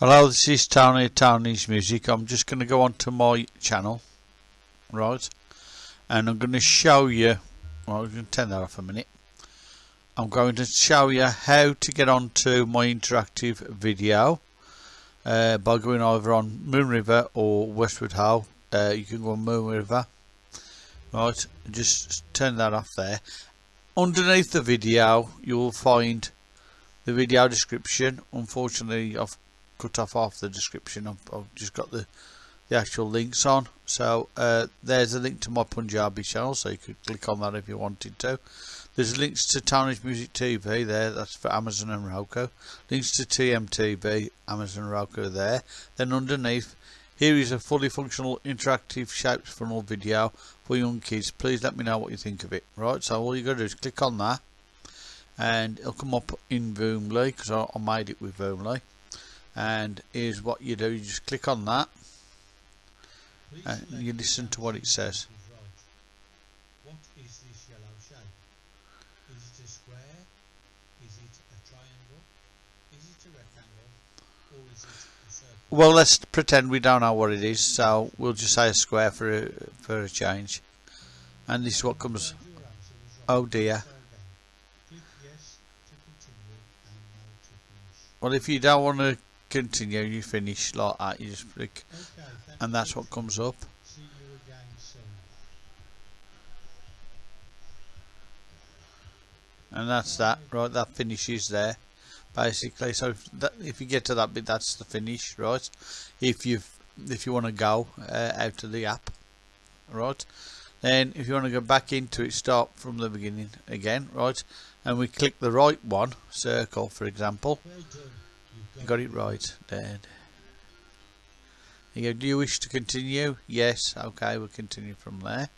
Hello, this is Tony Tony's Music. I'm just going to go onto my channel, right? And I'm going to show you, well, I'm going to turn that off a minute. I'm going to show you how to get onto my interactive video uh, by going over on Moon River or Westward Ho. Uh, you can go on Moon River, right? Just turn that off there. Underneath the video, you will find the video description. Unfortunately, I've cut off half the description. I've, I've just got the the actual links on. So uh, there's a link to my Punjabi channel, so you could click on that if you wanted to. There's links to Tony's Music TV there, that's for Amazon and Roku. Links to TMTV, Amazon Roku there. Then underneath, here is a fully functional interactive shapes funnel video for young kids. Please let me know what you think of it. Right, so all you got to do is click on that and it'll come up in Voomly because I, I made it with Voomly and here's what you do. You just click on that. And you listen to what it says. What is this yellow shape is it a square is it a triangle is it a rectangle or is it a circle well let's pretend we don't know what it is so we'll just say a square for a, for a change. And this is what comes. Oh dear. Well if you don't want to continue you finish like that you just click okay, and that's what comes up. And that's that right that finishes there basically. So if, that, if you get to that bit that's the finish right? If you if you want to go uh, out of the app right? Then if you want to go back into it start from the beginning again right? And we click the right one circle for example you've got it right there you go do you wish to continue? Yes okay we'll continue from there.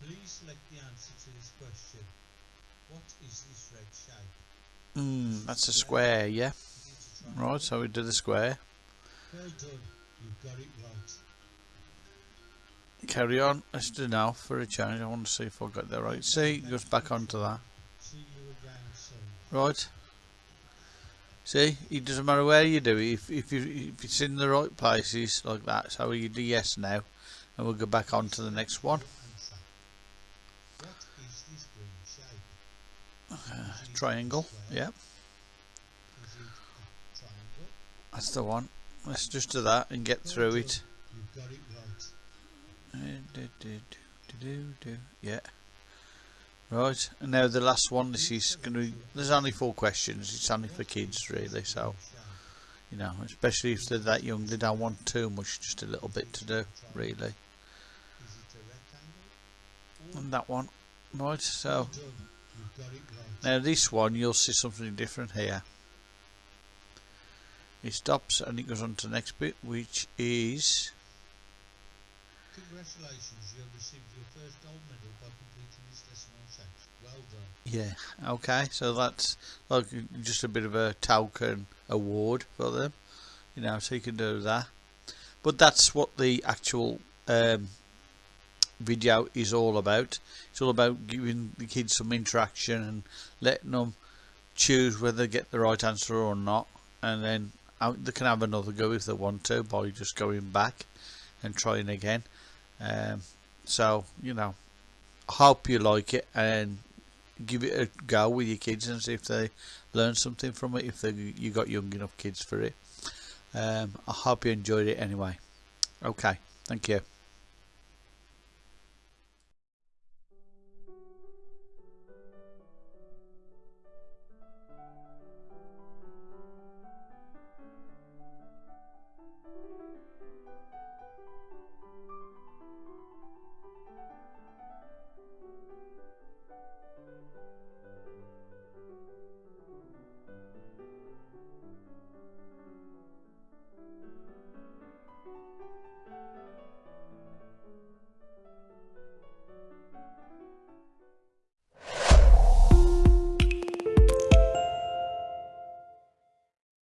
Please select the answer to this question. What is this red shape? Hmm, that's a square yeah. Is it a triangle right so we do the square. Well done you've got it right. Carry on let's do now for a change. I want to see if I got that right see it goes back onto that. See you again soon. Right see it doesn't matter where you do it if, if, you, if it's in the right places like that so you do yes now and we'll go back on to the next one. Answer what is this green shape uh, Is it a triangle square? yeah. Is it a triangle that's the one. Let's just do that and get through it. Yeah right and now the last one this is going to be there's only four questions it's only for kids really so you know especially if they're that young they don't want too much just a little bit to do really. And that one right so now this one you'll see something different here. It stops and it goes on to the next bit which is Congratulations, you have received your first gold medal by completing this lesson on shapes. Well done. yeah okay so that's like just a bit of a token award for them you know so you can do that but that's what the actual um, video is all about it's all about giving the kids some interaction and letting them choose whether they get the right answer or not and then uh, they can have another go if they want to by just going back and trying again. Um, so you know hope you like it and give it a go with your kids and see if they learn something from it if they you got young enough kids for it. Um, I hope you enjoyed it anyway. Okay thank you